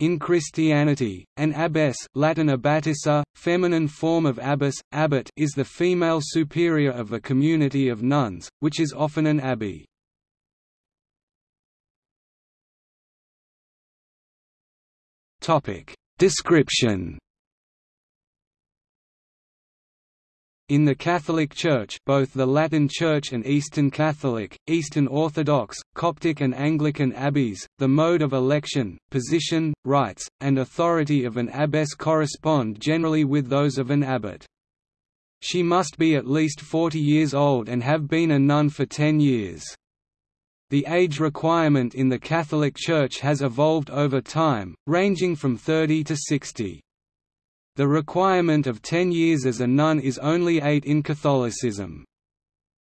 In Christianity, an abbess Latin abbatissa, feminine form of abbas, abbot is the female superior of a community of nuns, which is often an abbey. Description In the Catholic Church both the Latin Church and Eastern Catholic, Eastern Orthodox, Coptic and Anglican abbeys, the mode of election, position, rights, and authority of an abbess correspond generally with those of an abbot. She must be at least 40 years old and have been a nun for 10 years. The age requirement in the Catholic Church has evolved over time, ranging from 30 to 60. The requirement of ten years as a nun is only eight in Catholicism.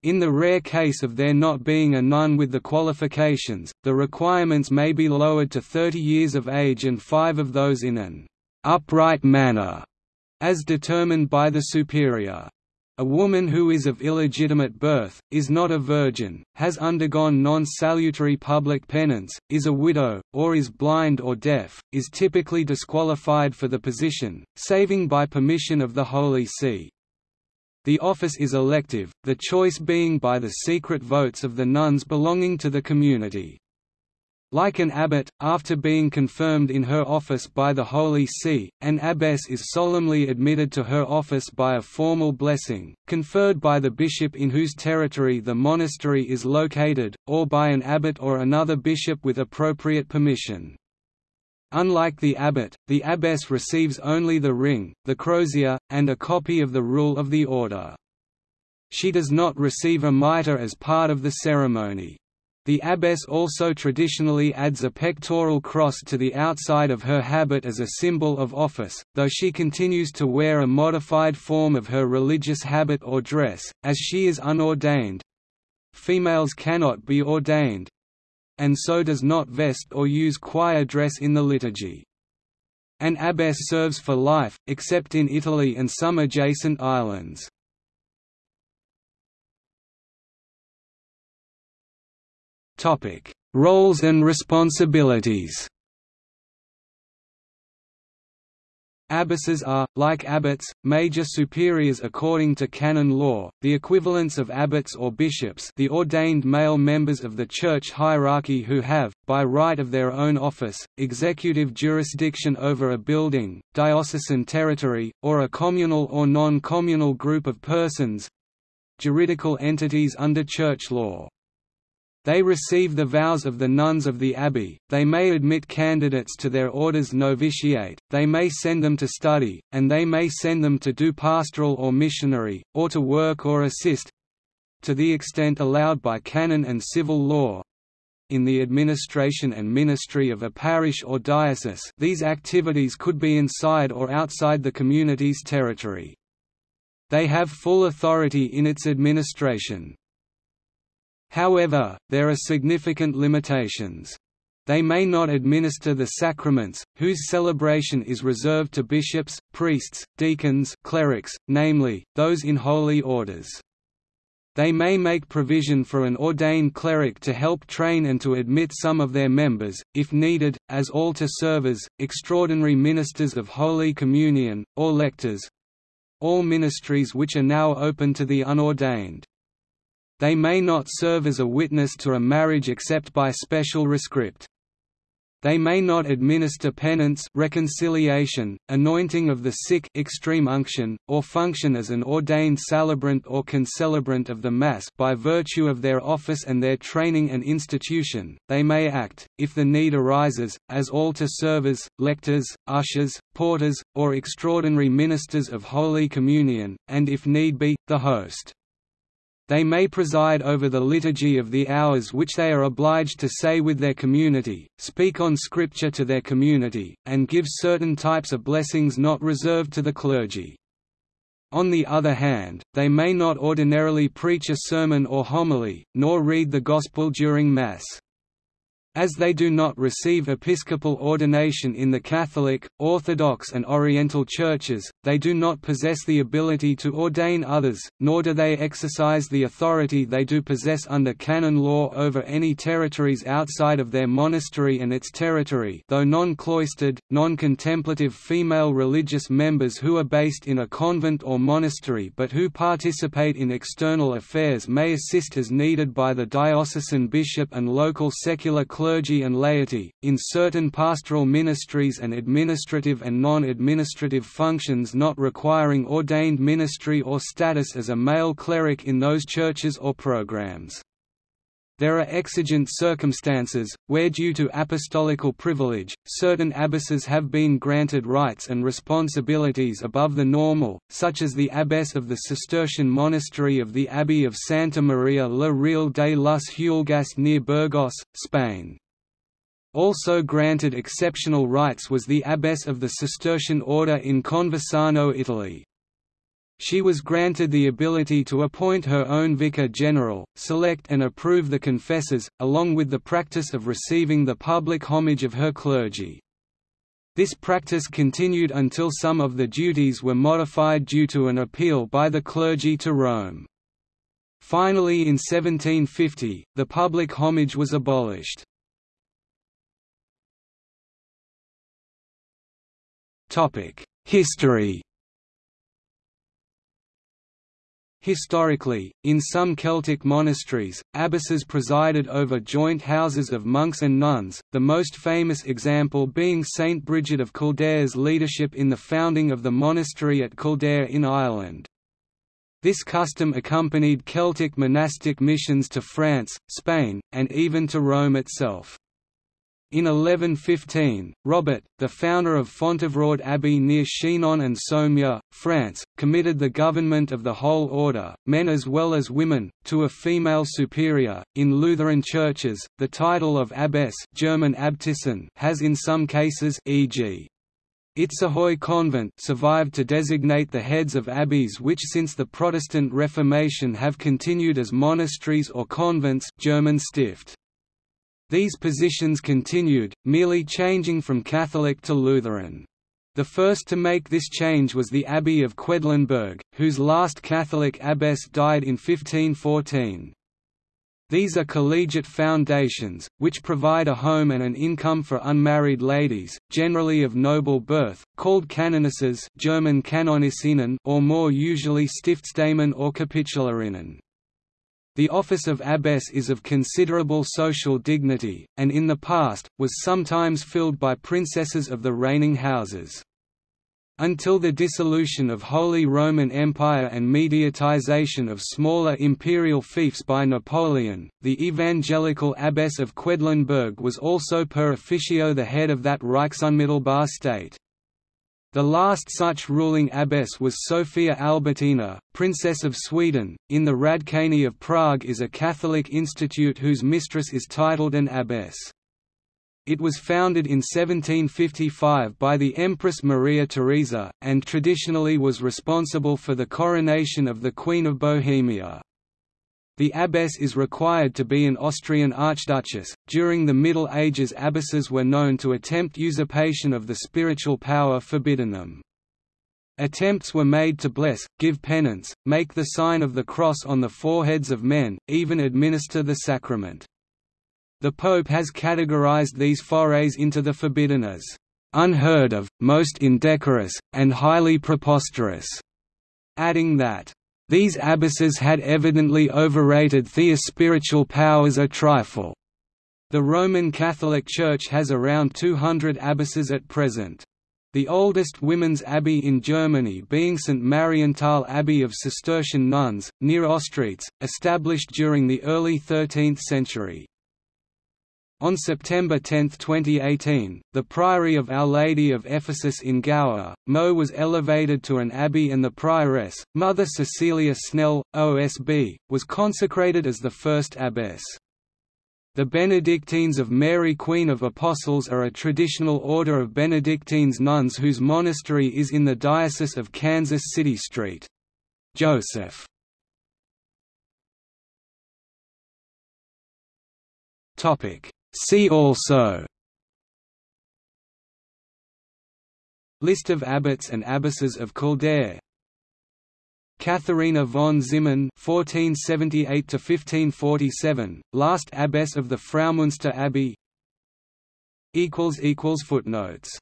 In the rare case of there not being a nun with the qualifications, the requirements may be lowered to 30 years of age and five of those in an upright manner, as determined by the superior. A woman who is of illegitimate birth, is not a virgin, has undergone non-salutary public penance, is a widow, or is blind or deaf, is typically disqualified for the position, saving by permission of the Holy See. The office is elective, the choice being by the secret votes of the nuns belonging to the community. Like an abbot, after being confirmed in her office by the Holy See, an abbess is solemnly admitted to her office by a formal blessing, conferred by the bishop in whose territory the monastery is located, or by an abbot or another bishop with appropriate permission. Unlike the abbot, the abbess receives only the ring, the crozier, and a copy of the rule of the order. She does not receive a mitre as part of the ceremony. The abbess also traditionally adds a pectoral cross to the outside of her habit as a symbol of office, though she continues to wear a modified form of her religious habit or dress, as she is unordained. Females cannot be ordained and so does not vest or use choir dress in the liturgy. An abbess serves for life, except in Italy and some adjacent islands. Topic: Roles and responsibilities. Abbesses are, like abbots, major superiors according to canon law, the equivalents of abbots or bishops the ordained male members of the church hierarchy who have, by right of their own office, executive jurisdiction over a building, diocesan territory, or a communal or non-communal group of persons—juridical entities under church law. They receive the vows of the nuns of the abbey, they may admit candidates to their order's novitiate, they may send them to study, and they may send them to do pastoral or missionary, or to work or assist—to the extent allowed by canon and civil law, in the administration and ministry of a parish or diocese these activities could be inside or outside the community's territory. They have full authority in its administration. However, there are significant limitations. They may not administer the sacraments, whose celebration is reserved to bishops, priests, deacons clerics, namely, those in holy orders. They may make provision for an ordained cleric to help train and to admit some of their members, if needed, as altar servers, extraordinary ministers of Holy Communion, or lectors—all ministries which are now open to the unordained. They may not serve as a witness to a marriage except by special rescript. They may not administer penance reconciliation, anointing of the sick extreme unction, or function as an ordained celebrant or concelebrant of the Mass by virtue of their office and their training and institution, they may act, if the need arises, as altar servers, lectors, ushers, porters, or extraordinary ministers of Holy Communion, and if need be, the host. They may preside over the liturgy of the hours which they are obliged to say with their community, speak on Scripture to their community, and give certain types of blessings not reserved to the clergy. On the other hand, they may not ordinarily preach a sermon or homily, nor read the Gospel during Mass. As they do not receive episcopal ordination in the Catholic, Orthodox and Oriental churches, they do not possess the ability to ordain others, nor do they exercise the authority they do possess under canon law over any territories outside of their monastery and its territory though non-cloistered, non-contemplative female religious members who are based in a convent or monastery but who participate in external affairs may assist as needed by the diocesan bishop and local secular clergy and laity, in certain pastoral ministries and administrative and non-administrative functions not requiring ordained ministry or status as a male cleric in those churches or programs. There are exigent circumstances, where due to apostolical privilege, certain abbesses have been granted rights and responsibilities above the normal, such as the abbess of the Cistercian monastery of the Abbey of Santa Maria la Real de las Huelgas near Burgos, Spain. Also granted exceptional rights was the abbess of the Cistercian order in Conversano Italy. She was granted the ability to appoint her own vicar general, select and approve the confessors, along with the practice of receiving the public homage of her clergy. This practice continued until some of the duties were modified due to an appeal by the clergy to Rome. Finally in 1750, the public homage was abolished. History Historically, in some Celtic monasteries, abbesses presided over joint houses of monks and nuns, the most famous example being Saint Bridget of Kildare's leadership in the founding of the monastery at Kildare in Ireland. This custom accompanied Celtic monastic missions to France, Spain, and even to Rome itself. In 1115, Robert, the founder of Fontevraud Abbey near Chinon and Saumur, France, committed the government of the whole order, men as well as women, to a female superior. In Lutheran churches, the title of abbess German Abtissin has in some cases e.g. Itzehoe Convent survived to designate the heads of abbeys which since the Protestant Reformation have continued as monasteries or convents German Stift. These positions continued, merely changing from Catholic to Lutheran. The first to make this change was the Abbey of Quedlinburg, whose last Catholic abbess died in 1514. These are collegiate foundations, which provide a home and an income for unmarried ladies, generally of noble birth, called canonesses German or more usually Stiftsdamen or Kapitularinnen. The office of abbess is of considerable social dignity, and in the past, was sometimes filled by princesses of the reigning houses. Until the dissolution of Holy Roman Empire and mediatization of smaller imperial fiefs by Napoleon, the evangelical abbess of Quedlinburg was also per officio the head of that Reichsunmittelbar state. The last such ruling abbess was Sophia Albertina, Princess of Sweden. In the Hradčany of Prague is a Catholic institute whose mistress is titled an abbess. It was founded in 1755 by the Empress Maria Theresa, and traditionally was responsible for the coronation of the Queen of Bohemia. The abbess is required to be an Austrian archduchess. During the Middle Ages, abbesses were known to attempt usurpation of the spiritual power forbidden them. Attempts were made to bless, give penance, make the sign of the cross on the foreheads of men, even administer the sacrament. The Pope has categorized these forays into the forbidden as unheard of, most indecorous, and highly preposterous, adding that these abbesses had evidently overrated Thea's spiritual powers a trifle. The Roman Catholic Church has around 200 abbesses at present. The oldest women's abbey in Germany being St. Marienthal Abbey of Cistercian nuns, near Ostritz, established during the early 13th century. On September 10, 2018, the Priory of Our Lady of Ephesus in Gower, Mo was elevated to an abbey and the prioress, Mother Cecilia Snell, OSB, was consecrated as the first abbess. The Benedictines of Mary Queen of Apostles are a traditional order of Benedictines nuns whose monastery is in the Diocese of Kansas City St. Joseph. See also List of abbots and abbesses of Kildare Katharina von Zimmern (1478–1547), last abbess of the Fraumünster Abbey. Footnotes